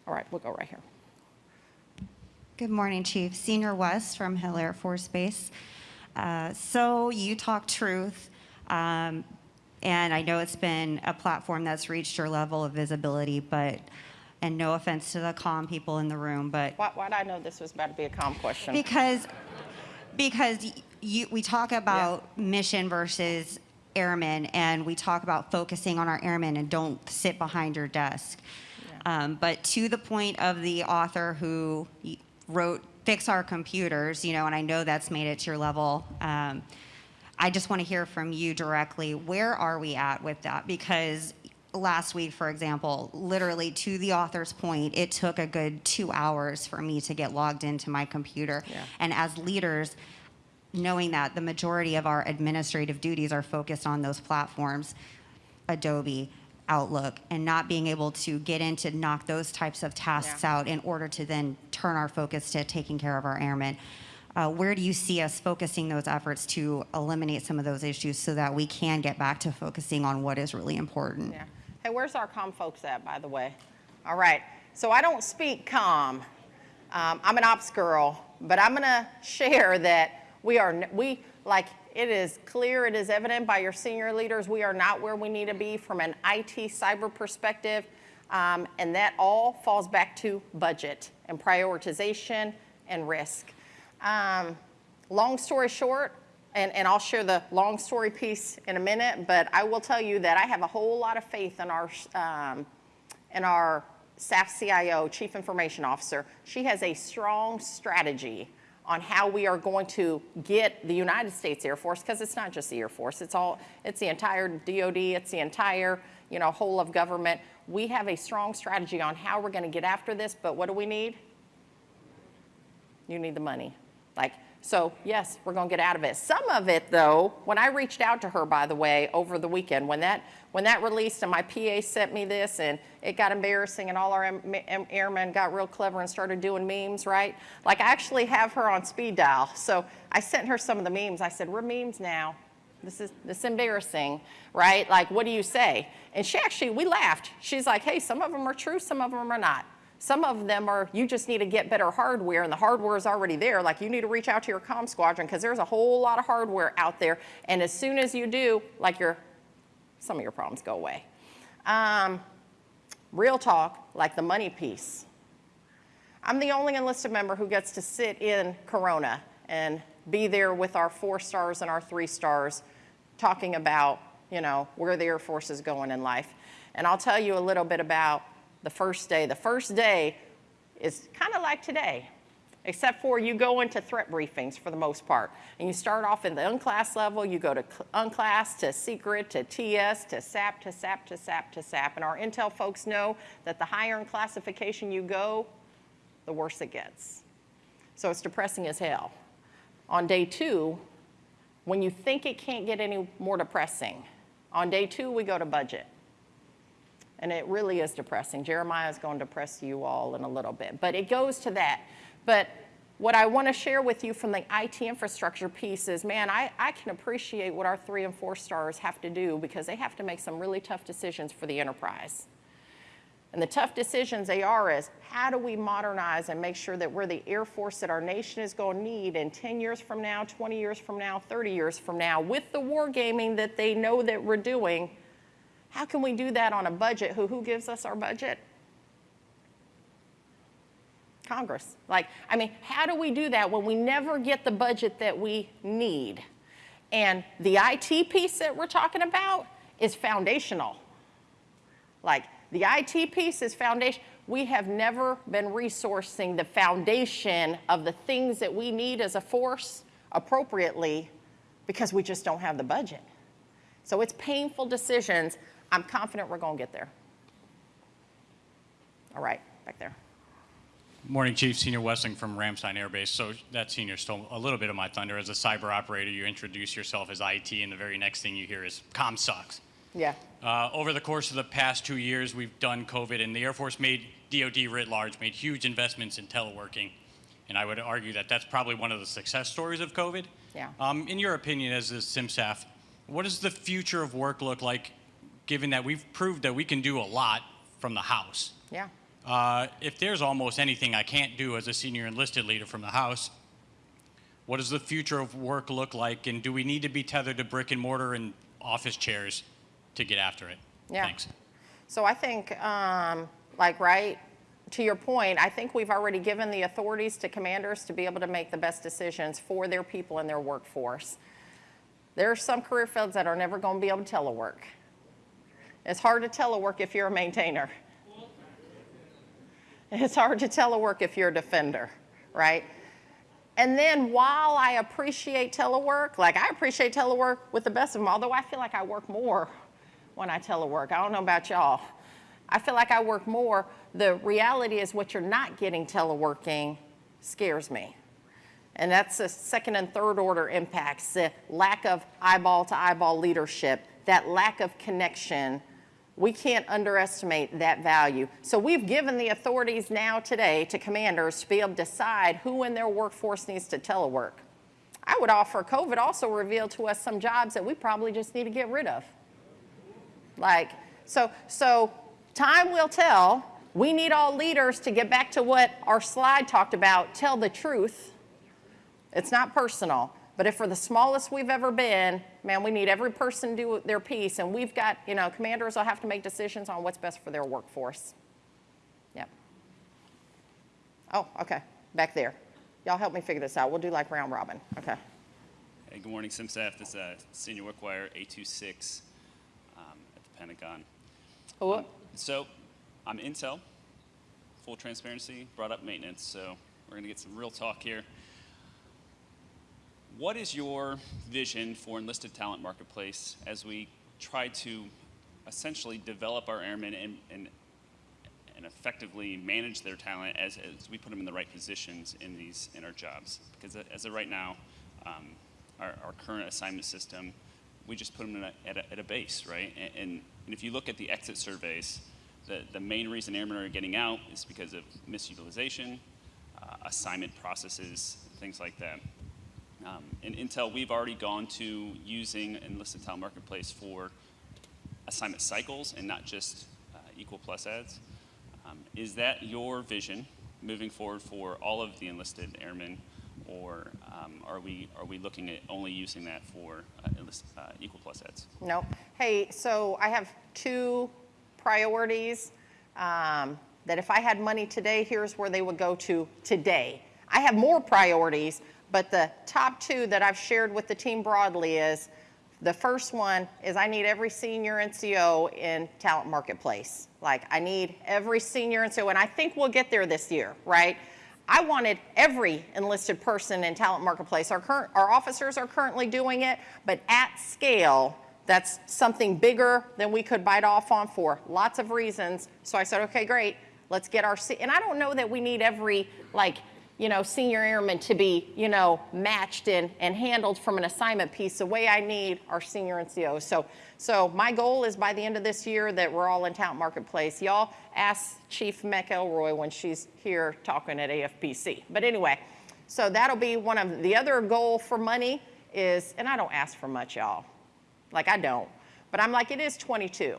All right, we'll go right here. Good morning, Chief. Senior West from Hill Air Force Base. Uh, so you talk truth, um, and I know it's been a platform that's reached your level of visibility, but, and no offense to the comm people in the room, but Why, why'd I know this was about to be a comm question? because, because you, we talk about mission versus airmen, and we talk about focusing on our airmen and don't sit behind your desk. Um, but to the point of the author who wrote "Fix Our Computers," you know, and I know that's made it to your level. Um, I just want to hear from you directly. Where are we at with that? Because last week, for example, literally to the author's point, it took a good two hours for me to get logged into my computer. Yeah. And as leaders, knowing that the majority of our administrative duties are focused on those platforms, Adobe, Outlook, and not being able to get in to knock those types of tasks Yeah. out in order to then turn our focus to taking care of our airmen. Uh, where do you see us focusing those efforts to eliminate some of those issues so that we can get back to focusing on what is really important? Yeah. Hey, where's our comm folks at, by the way? All right. So I don't speak comm. Um, I'm an ops girl, but I'm going to share that we are, we, like, it is clear, it is evident by your senior leaders, we are not where we need to be from an IT cyber perspective. Um, and that all falls back to budget and prioritization and risk. Um, long story short, and, and I'll share the long story piece in a minute, but I will tell you that I have a whole lot of faith in our, um, in our staff CIO, Chief Information Officer. She has a strong strategy on how we are going to get the United States Air Force, because it's not just the Air Force, it's all, it's the entire DOD, it's the entire, you know, whole of government. We have a strong strategy on how we're going to get after this, but what do we need? you need the money. Like, so yes, we're gonna get out of it. Some of it though, when I reached out to her, by the way, over the weekend, when that, when that released and my PA sent me this and it got embarrassing and all our airmen got real clever and started doing memes, right? Like I actually have her on speed dial. So I sent her some of the memes. I said, we're memes now. This is, this is embarrassing, right? Like, what do you say? And she actually, we laughed. She's like, hey, some of them are true, some of them are not. Some of them are, you just need to get better hardware, and the hardware is already there. Like, you need to reach out to your comm squadron because there's a whole lot of hardware out there. And as soon as you do, like, your, some of your problems go away. Um, real talk, like the money piece. I'm the only enlisted member who gets to sit in Corona and be there with our four stars and our three stars talking about, you know, where the Air Force is going in life. And I'll tell you a little bit about the first day. The first day is kind of like today, except for you go into threat briefings for the most part. And you start off in the unclass level, you go to cl- unclass to secret to TS to SAP to SAP to SAP to SAP. And our intel folks know that the higher in classification you go, the worse it gets. So it's depressing as hell. On day two, when you think it can't get any more depressing, on day two, we go to budget. And it really is depressing. Jeremiah is going to depress you all in a little bit, but it goes to that. But what I want to share with you from the IT infrastructure piece is, man, I, I can appreciate what our three and four stars have to do because they have to make some really tough decisions for the enterprise. And the tough decisions they are is how do we modernize and make sure that we're the Air Force that our nation is going to need in 10 years from now, 20 years from now, 30 years from now, with the wargaming that they know that we're doing. How can we do that on a budget? Who, who gives us our budget? Congress. Like, I mean, how do we do that when we never get the budget that we need? And the IT piece that we're talking about is foundational. Like, the IT piece is foundation. We have never been resourcing the foundation of the things that we need as a force appropriately because we just don't have the budget. So it's painful decisions. I'm confident we're going to get there. All right, back there. Morning, Chief. Senior Westling from Ramstein Air Base. So that senior stole a little bit of my thunder. As a cyber operator, you introduce yourself as IT, and the very next thing you hear is "com sucks." Yeah. Uh, over the course of the past two years, we've done COVID, and the Air Force made DoD writ large made huge investments in teleworking, and I would argue that that's probably one of the success stories of COVID. Yeah. Um, in your opinion, as a CMSAF, what does the future of work look like, given that we've proved that we can do a lot from the house? Yeah. Uh, if there's almost anything I can't do as a senior enlisted leader from the House, what does the future of work look like? And do we need to be tethered to brick and mortar and office chairs to get after it? Yeah. Thanks. So I think, um, like, right, to your point, I think we've already given the authorities to commanders to be able to make the best decisions for their people and their workforce. There are some career fields that are never going to be able to telework. It's hard to telework if you're a maintainer. (laughs) It's hard to telework if you're a defender, right? And then while I appreciate telework, like I appreciate telework with the best of them, although I feel like I work more when I telework. I don't know about y'all. I feel like I work more. The reality is what you're not getting teleworking scares me. And that's the second and third order impacts, the lack of eyeball to eyeball leadership, that lack of connection. We can't underestimate that value. So we've given the authorities now today to commanders to be able to decide who in their workforce needs to telework. I would offer COVID also revealed to us some jobs that we probably just need to get rid of. Like, so, so time will tell. We need all leaders to get back to what our slide talked about, tell the truth. It's not personal. But if we're the smallest we've ever been, man, we need every person to do their piece. And we've got, you know, commanders will have to make decisions on what's best for their workforce. Yep. Oh, okay, back there. Y'all help me figure this out. We'll do like round robin. Okay. Hey, good morning, CMSAF. This is uh, Senior Wickwire, 826 um, at the Pentagon. Who- So, I'm Intel, full transparency, brought up maintenance, so we're going to get some real talk here. What is your vision for enlisted talent marketplace as we try to essentially develop our airmen and, and, and effectively manage their talent as, as we put them in the right positions in these in our jobs? Because as of right now, um, our, our current assignment system, we just put them a, at, a, at a base, right? And, and, and if you look at the exit surveys, the, the main reason airmen are getting out is because of misutilization, uh, assignment processes, things like that. Um, in Intel, we've already gone to using enlisted talent marketplace for assignment cycles and not just uh, equal plus ads. Um, is that your vision moving forward for all of the enlisted airmen, or um, are we are we looking at only using that for uh, enlist, uh, equal plus ads? No. Hey, so I have two priorities um, that if I had money today, here's where they would go to today. I have more priorities, but the top two that I've shared with the team broadly is the first one is I need every senior NCO in talent marketplace. Like I need every senior NCO, and I think we'll get there this year, right? I wanted every enlisted person in talent marketplace. Our current, our officers are currently doing it, but at scale, that's something bigger than we could bite off on for lots of reasons. So I said, okay, great, let's get our, and I don't know that we need every like you know, senior airmen to be, you know, matched and, and handled from an assignment piece the way I need our senior NCOs. So, so my goal is by the end of this year that we're all in Talent Marketplace. Y'all ask Chief McElroy when she's here talking at AFPC. But anyway, so that'll be one of the other goal for money is, and I don't ask for much, y'all. Like I don't. But I'm like, it is 22,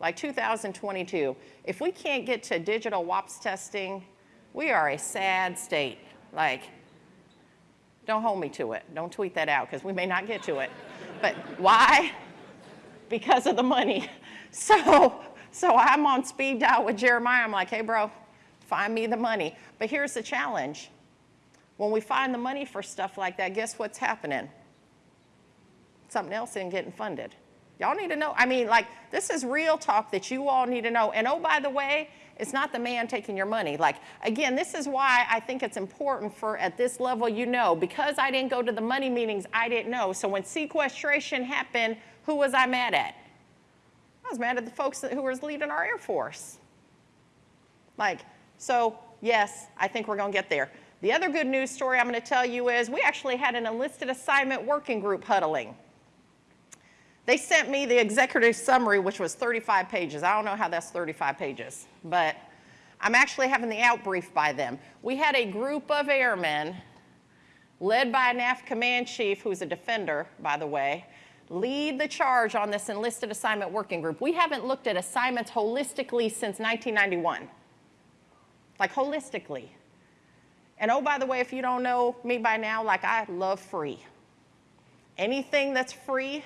like 2022. If we can't get to digital WAPS testing, we are a sad state. Like, don't hold me to it. Don't tweet that out because we may not get to it. But why? Because of the money. (laughs) So, so I'm on speed dial with Jeremiah. I'm like, hey, bro, find me the money. But here's the challenge. When we find the money for stuff like that, guess what's happening? something else isn't getting funded. Y'all need to know. I mean, like, this is real talk that you all need to know. And oh, by the way, it's not the man taking your money. Like, again, this is why I think it's important for at this level, you know, because I didn't go to the money meetings, I didn't know. So when sequestration happened, who was I mad at? I was mad at the folks who was leading our Air Force. Like, so yes, I think we're going to get there. The other good news story I'm going to tell you is we actually had an enlisted assignment working group huddling. They sent me the executive summary, which was 35 pages. I don't know how that's 35 pages, but I'm actually having the outbrief by them. We had a group of airmen led by a NAF command chief, who's a defender, by the way, lead the charge on this enlisted assignment working group. We haven't looked at assignments holistically since 1991. Like holistically. And oh, by the way, if you don't know me by now, like I love free. Anything that's free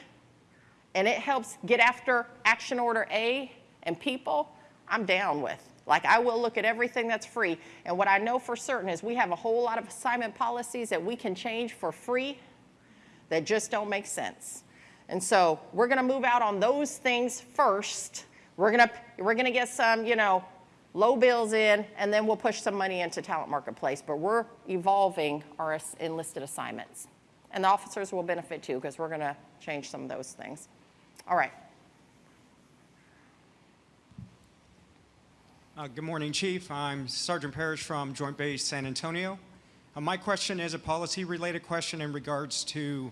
and it helps get after action order A and people, I'm down with. Like I will look at everything that's free. And what I know for certain is we have a whole lot of assignment policies that we can change for free that just don't make sense. And so we're gonna move out on those things first. We're gonna, we're gonna get some, you know, low bills in, and then we'll push some money into talent marketplace. But we're evolving our enlisted assignments. And the officers will benefit too, because we're gonna change some of those things. All right. Uh, Good morning, Chief. I'm Sergeant Parrish from Joint Base San Antonio. Uh, My question is a policy-related question in regards to,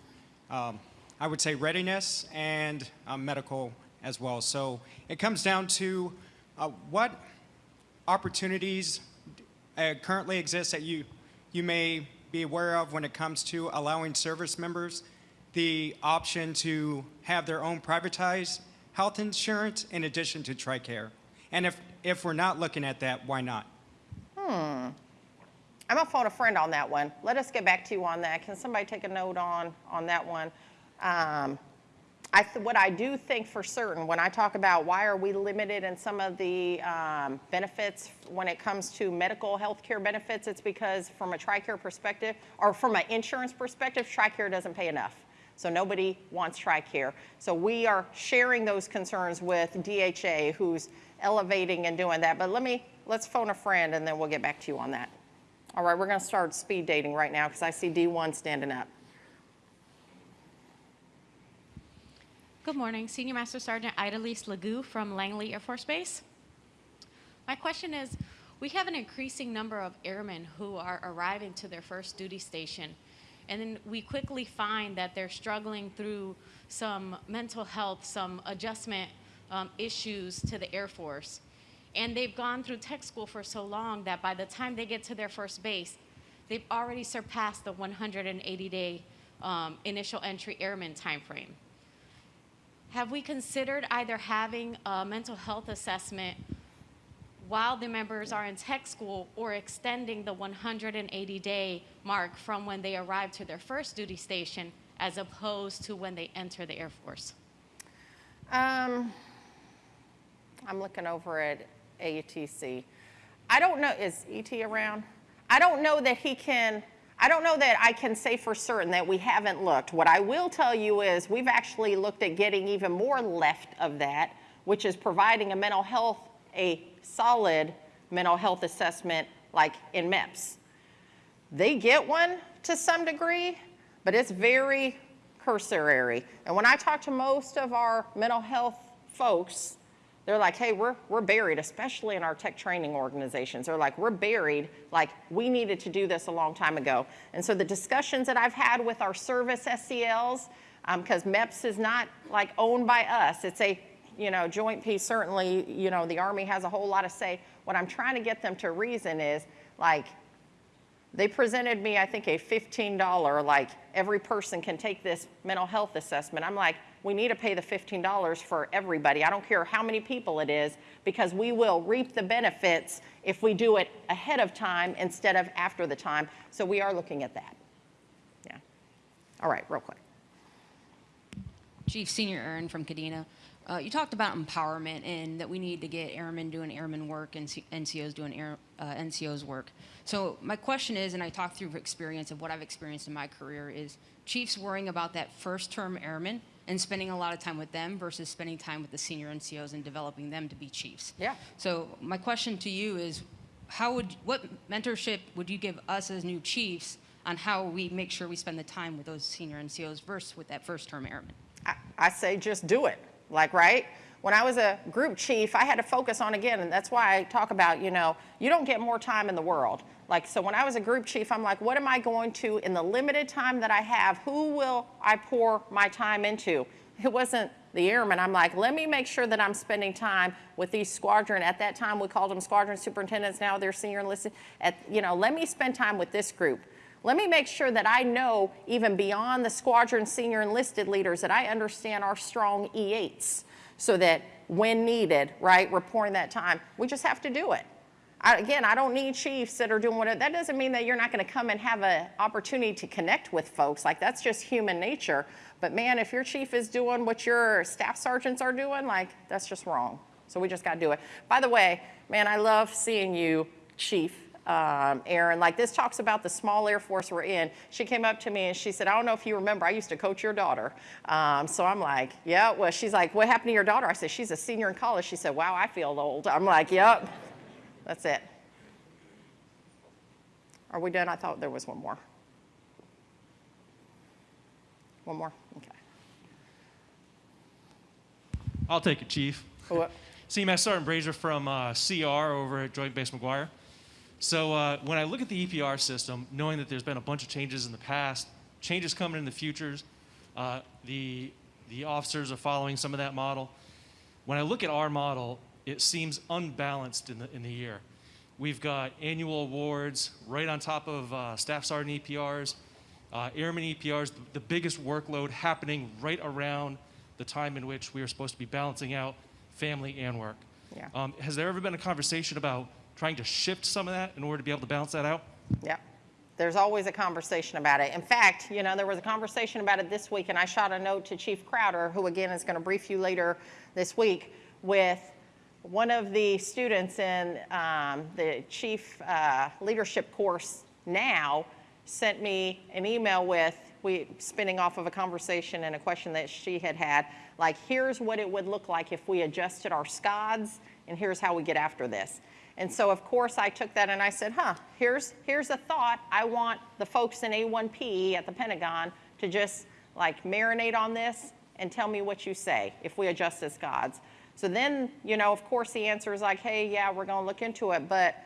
um, I would say, readiness and uh, medical as well. So it comes down to uh, what opportunities uh, currently exist that you, you may be aware of when it comes to allowing service members the option to have their own privatized health insurance in addition to TRICARE? And if, if we're not looking at that, why not? Hmm. I'm gonna phone a friend on that one. Let us get back to you on that. Can somebody take a note on, on that one? Um, I, what I do think for certain, when I talk about why are we limited in some of the um, benefits when it comes to medical health care benefits, it's because from a TRICARE perspective, or from an insurance perspective, TRICARE doesn't pay enough. So nobody wants TRICARE. So we are sharing those concerns with DHA, who's elevating and doing that. But let me, let's phone a friend and then we'll get back to you on that. All right, we're gonna start speed dating right now because I see D1 standing up. Good morning, Senior Master Sergeant Idalise Legou from Langley Air Force Base. My question is, we have an increasing number of airmen who are arriving to their first duty station, and then we quickly find that they're struggling through some mental health, some adjustment um, issues to the Air Force. And they've gone through tech school for so long that by the time they get to their first base, they've already surpassed the 180-day um, initial entry airman timeframe. Have we considered either having a mental health assessment while the members are in tech school or extending the 180-day mark from when they arrive to their first duty station as opposed to when they enter the Air Force? Um, I'm looking over at ATC. I don't know, is ET around? I don't know that he can, I don't know that I can say for certain that we haven't looked. What I will tell you is we've actually looked at getting even more left of that, which is providing a mental health, a solid mental health assessment like in MEPS. They get one to some degree, but it's very cursory. And when I talk to most of our mental health folks, They're like, hey, we're, we're buried, especially in our tech training organizations. They're like, we're buried, like, we needed to do this a long time ago. And so the discussions that I've had with our service SCLs, because um, MEPS is not like owned by us, it's a, you know, joint piece, certainly, you know, the Army has a whole lot of say. What I'm trying to get them to reason is, like, they presented me, I think, a $15, like, every person can take this mental health assessment. I'm like, we need to pay the $15 for everybody. I don't care how many people it is, because we will reap the benefits if we do it ahead of time instead of after the time. So we are looking at that. Yeah. All right, real quick. Chief Senior Aaron from Kadena. Uh, you talked about empowerment and that we need to get airmen doing airmen work and C- NCOs doing air, uh, NCOs work. So my question is, and I talked through experience of what I've experienced in my career, is chiefs worrying about that first term airman and spending a lot of time with them versus spending time with the senior NCOs and developing them to be chiefs. Yeah. So my question to you is, how would what mentorship would you give us as new chiefs on how we make sure we spend the time with those senior NCOs versus with that first term airman? I, I say just do it. Like, right? When I was a group chief, I had to focus on again, and that's why I talk about, you know, you don't get more time in the world. Like, so when I was a group chief, I'm like, what am I going to, in the limited time that I have, who will I pour my time into? It wasn't the airmen. I'm like, let me make sure that I'm spending time with these squadron. At that time, we called them squadron superintendents. Now they're senior enlisted. At, you know, let me spend time with this group. Let me make sure that I know, even beyond the squadron senior enlisted leaders, that I understand our strong E8s so that when needed, right, we're pouring that time. We just have to do it. I, again, I don't need chiefs that are doing whatever. that doesn't mean that you're not going to come and have an opportunity to connect with folks. Like, that's just human nature. But man, if your chief is doing what your staff sergeants are doing, like, that's just wrong. So we just got to do it. By the way, man, I love seeing you, chief um, Aaron. Like this talks about the small Air Force we're in. She came up to me and she said, I don't know if you remember, I used to coach your daughter. Um, so I'm like, yeah, well, she's like, what happened to your daughter? I said, she's a senior in college. She said, wow, I feel old. I'm like, yep, that's it. Are we done? I thought there was one more. One more? Okay. I'll take it, Chief. Who- CMS (laughs) Sergeant Brazier from uh, CR over at Joint Base McGuire. So uh, when I look at the EPR system, knowing that there's been a bunch of changes in the past, changes coming in the futures, uh, the the officers are following some of that model. When I look at our model, it seems unbalanced in the in the year. We've got annual awards right on top of uh, staff sergeant EPRs, uh, airman EPRs, the biggest workload happening right around the time in which we are supposed to be balancing out family and work. Yeah. Um, has there ever been a conversation about trying to shift some of that in order to be able to balance that out? Yeah. There's always a conversation about it. In fact, you know, there was a conversation about it this week, and I shot a note to Chief Crowder, who again is going to brief you later this week, with one of the students in um, the chief uh, leadership course now sent me an email with we spinning off of a conversation and a question that she had had like here's what it would look like if we adjusted our SCODs and here's how we get after this and so of course i took that and i said huh here's here's a thought i want the folks in a1p at the pentagon to just like marinate on this and tell me what you say if we adjust SCODs so then you know of course the answer is like hey yeah we're going to look into it but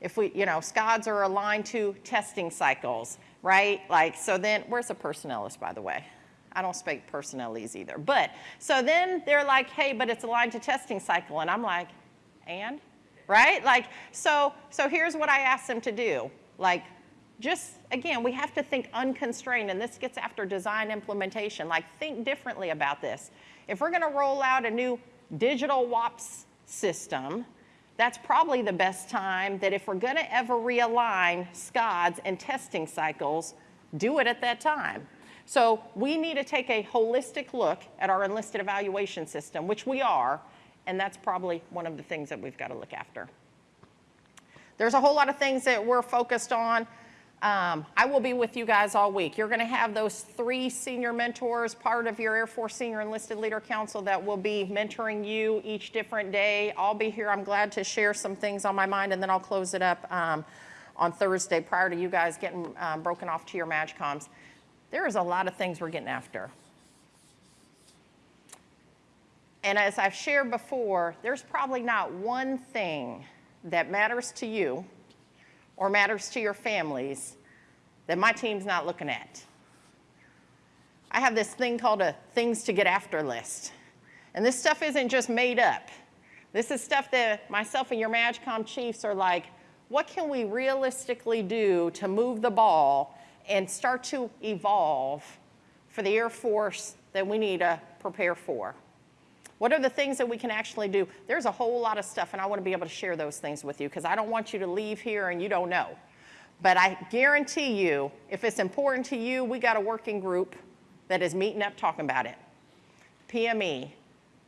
if we, you know, SCODs are aligned to testing cycles, right? Like, so then, where's the personnelist, by the way? I don't speak personnelese either. But, so then they're like, hey, but it's aligned to testing cycle. And I'm like, and? Right? Like, so, so here's what I asked them to do. Like, just, again, we have to think unconstrained, and this gets after design implementation. Like, think differently about this. If we're gonna roll out a new digital WAPS system, that's probably the best time that if we're to ever realign SCODs and testing cycles, do it at that time. So we need to take a holistic look at our enlisted evaluation system, which we are, and that's probably one of the things that we've got to look after. There's a whole lot of things that we're focused on. Um, I will be with you guys all week. You're going to have those three senior mentors, part of your Air Force Senior Enlisted Leader Council that will be mentoring you each different day. I'll be here. I'm glad to share some things on my mind, and then I'll close it up um, on Thursday prior to you guys getting um, broken off to your MAJCOMs. There is a lot of things we're getting after. And as I've shared before, there's probably not one thing that matters to you or matters to your families that my team's not looking at. I have this thing called a things to get after list. And this stuff isn't just made up. This is stuff that myself and your MAJCOM chiefs are like, what can we realistically do to move the ball and start to evolve for the Air Force that we need to prepare for? What are the things that we can actually do? There's a whole lot of stuff, and I want to be able to share those things with you because I don't want you to leave here and you don't know. But I guarantee you, if it's important to you, we got a working group that is meeting up talking about it. PME,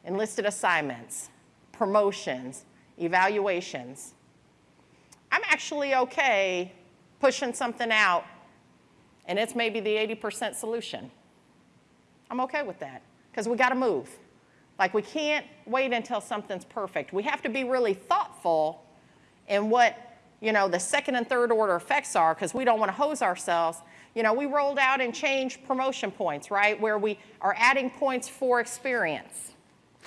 enlisted assignments, promotions, evaluations. I'm actually okay pushing something out and it's maybe the 80% solution. I'm okay with that because we got to move. Like we can't wait until something's perfect. We have to be really thoughtful in what, you know, the second and third order effects are because we don't want to hose ourselves. You know, we rolled out and changed promotion points, right? Where we are adding points for experience.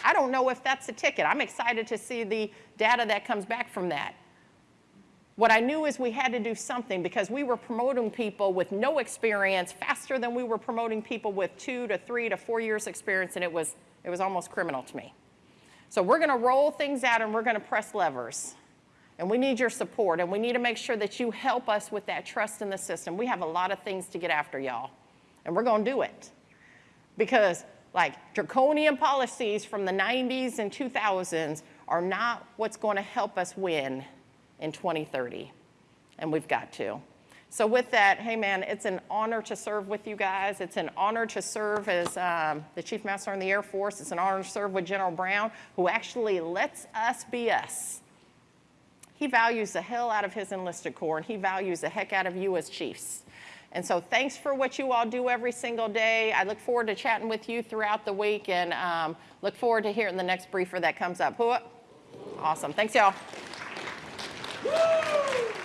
I don't know if that's a ticket. I'm excited to see the data that comes back from that. What I knew is we had to do something because we were promoting people with no experience faster than we were promoting people with two to three to four years experience, and it was, it was almost criminal to me. So we're gonna roll things out and we're gonna press levers. And we need your support, and we need to make sure that you help us with that trust in the system. We have a lot of things to get after, y'all, and we're gonna do it. Because like draconian policies from the 90s and 2000s are not what's going to help us win in 2030. And we've got to. So with that, hey man, it's an honor to serve with you guys. It's an honor to serve as um, the Chief Master in the Air Force. It's an honor to serve with General Brown, who actually lets us be us. He values the hell out of his enlisted corps, and he values the heck out of you as chiefs. And so thanks for what you all do every single day. I look forward to chatting with you throughout the week and um, look forward to hearing the next briefer that comes up. Awesome. Thanks, y'all. Woo!